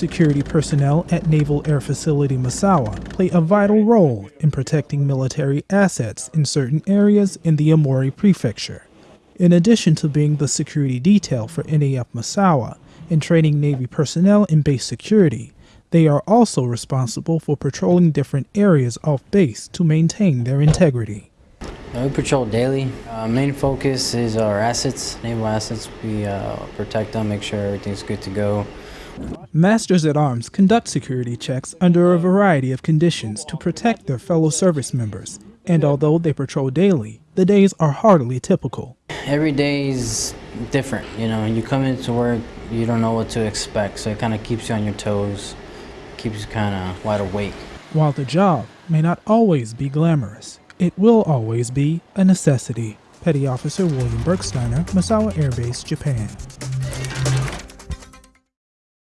Security personnel at Naval Air Facility Misawa play a vital role in protecting military assets in certain areas in the Aomori Prefecture. In addition to being the security detail for NAF Misawa and training Navy personnel in base security, they are also responsible for patrolling different areas off base to maintain their integrity. We patrol daily. Uh, main focus is our assets, naval assets. We uh, protect them, make sure everything's good to go. Masters at Arms conduct security checks under a variety of conditions to protect their fellow service members, and although they patrol daily, the days are hardly typical. Every day is different. You know, you come into work, you don't know what to expect, so it kind of keeps you on your toes, keeps you kind of wide awake. While the job may not always be glamorous, it will always be a necessity. Petty Officer William Bergsteiner, Misawa Air Base, Japan.